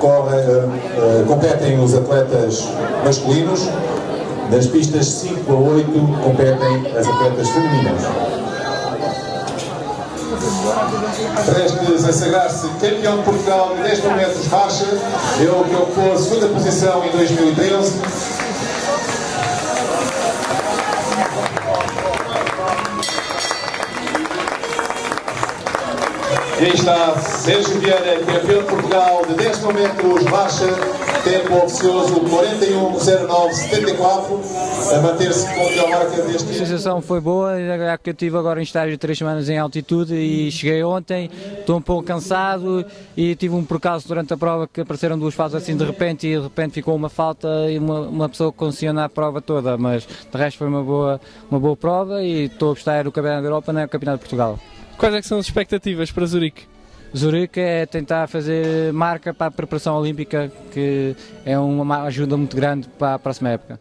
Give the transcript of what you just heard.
corre, uh, competem os atletas masculinos, nas pistas 5 a 8 competem as atletas femininas. Prestes a sagrar-se campeão de Portugal de 10 metros marcha, ele que ocupou a segunda posição em 2013. E aí está Sérgio Vieira, campeão de Portugal de 10 metros marcha, tempo oficioso 41.09.74, a manter-se com a marca deste A sensação foi boa, já que eu estive agora em estágio de 3 semanas em altitude e cheguei ontem, estou um pouco cansado e tive um percalço durante a prova que apareceram duas faltas assim de repente e de repente ficou uma falta e uma, uma pessoa que condiciona a prova toda, mas de resto foi uma boa, uma boa prova e estou a gostar do Campeonato da Europa, não é? O Campeonato de Portugal. Quais é são as expectativas para Zurique? Zurique é tentar fazer marca para a preparação olímpica, que é uma ajuda muito grande para a próxima época.